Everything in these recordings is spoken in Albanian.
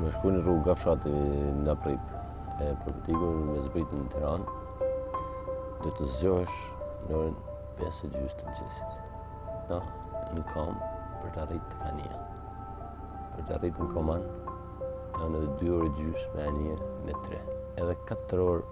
Me shku në rrugë Qafshtamë nga prapë, e për të ikur me zbrit në Tiranë, do të zgjohesh në orën 5 e gjysë të mëngjesit. Ta në këmbë për të arritë te anija. Për të arritë në Koman, janë edhe 2 orë e gjysë me anije me 3. Edhe 4 orë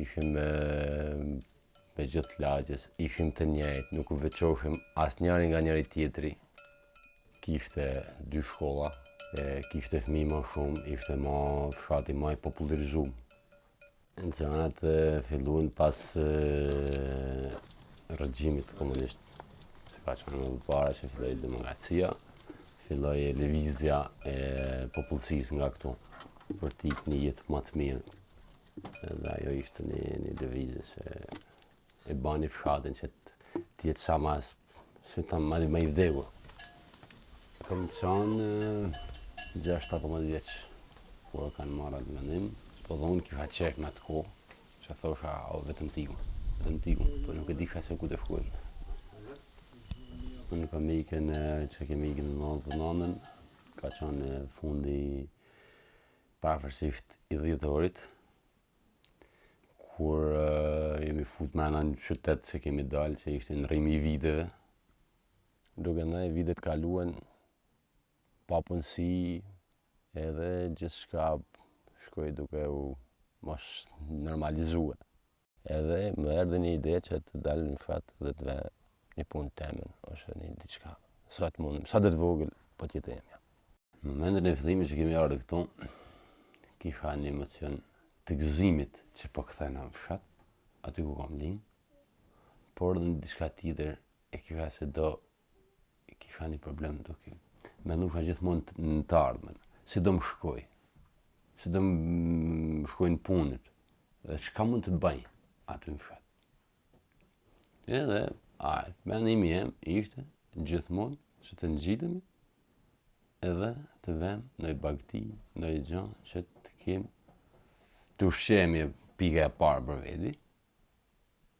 Ishim me, me gjithë lagjes, ishim të njëjtë, nuk u veçoheshim asnjëri nga njëri-tjetri. Kishte dy shkolla, e, kishte fmij ma shumë, ishte ma fshati ma i popullarizum. Gjanat fillun pas e, regjimit komunist, që ka që më përpara që filloi demokracia, Filloi lëvizja e popullsisë nga këtu, për te një jetë më të mirë. Dhe ajo ishte një, një lëvizje që e bani fshatin që të jetë sa ma, si të them ma i vdekur. Kam qanë 16-17 vjeç, kur e kam marrë atë mendim, po dhe kisha qejf në atë kohë, Që thosha, o vetëm të iki, vetëm të iki, po nuk e dijsha se ku do shkoj. Unë kam ikën që kemi ikën në nëndhetë e nëndën, ka qënë fundi pafërsisht i dhjetorit, kur uh, jemi fut me një qytet që kemi dalë, që ishte ndërrimi i viteve, duke ndejt, vitet kaluan, papunësi edhe gjithçka shkoi duke u mos normalizue. Edhe më erdhi një ide që të dal në fshat dhe të bëj një punë temen ose një diçka. Sa të mundem, sado të vogël, po të jetë e imja. Në momentin e fillimit që kemi ardhur këtu, kisha një emocion të gëzimit që po kthehesha në fshat, aty ku kam lind, por edhe një diçka tjetër e kisha se do Kisha një problem duke menu gjithmonë në të ardhmen. Si do më shkoj? Si do më shkojnë punët? Dhe çka mund të bëj? Aty në fshat. Edhe, a, mendimi jem ishte, gjithmonë, që të ngjitemi edhe të vemë ndonji bagti, ndonji gja, që të kemë të ushqehemi, pika e parë për vedi,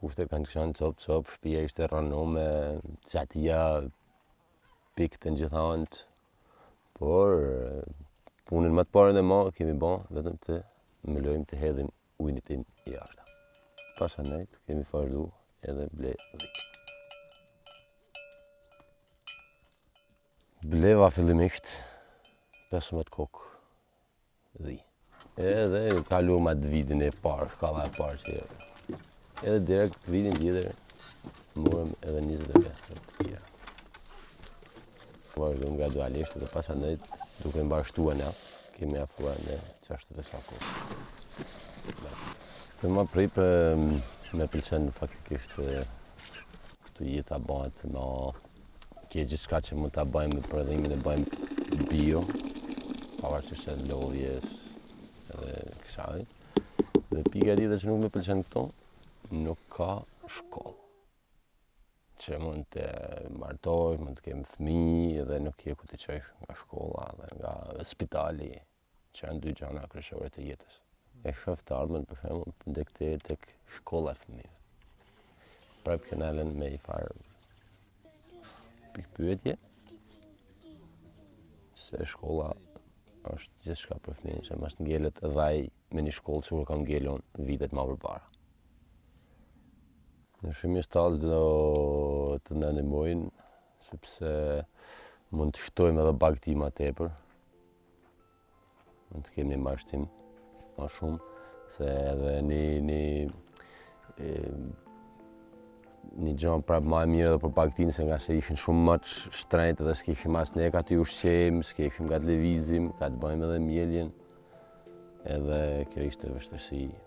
Kushtet kanë qënë copë copë, shpia ishte rrënume, çatia pikte n'gjith antë, por punën më të parën e më kemi ba vetëm të mlojmë, të hedhim ujin jashta. Pastaj kemi vazhdu edhe ble dhitë. Bleva fillimisht 15 kokë Dhi. Edhe kaluam atë vitin e parë, shkalla e parë që edhe direkt vitin tjetër morëm edhe 25 të tjera. Vazhdojmë gradualisht dhe pas anëjt duke i shtua ne, kemi afrua në qashtë të shaku. Këtu më për mu më pëlqen faktikisht këtu jeta bëhet me Kjo gjithçka që mund ta bëjmë me prodhimin e bëjmë bio, pavarësisht e lodhjes edhe kësaj. Dhe pika e dytë që nuk më pëlqen këtu, nuk ka shkollë. Që mund të martohem, mund të kem fëmijë dhe nuk ke ku t'i çosh nga shkolla dhe nga spitali. që janë dy gjana kryesore të jetës. E shof të ardhmen për shembull tek te tek shkolla e fëmijëve. Prap që na len me një farë pikëpyetje se shkolla është gjithçka për fëmijën, që mos të ngelet dhe ai me një shkollë siç kur kam ngel un vitet ma përpara. Ne shumë një stallë do të na ndihmonte, sepse mund të shtojmë edhe bagëti ma tepër, Mund të kemi mbarështim ma shumë, se edhe një një një gja prapë ma e mirë dhe për bagëtinë, se ngase ishin shumë më shtrejtë dhe s'kishim as ne ka t'i ushqejmë, s'kishim ka t'lëvizim, ka t'bëjmë edhe mjeljen, edhe kjo ishte vështirsi.